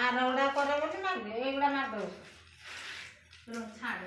আর ওগুলা করে বলে মারবে এইগুলা মারবে ছাড়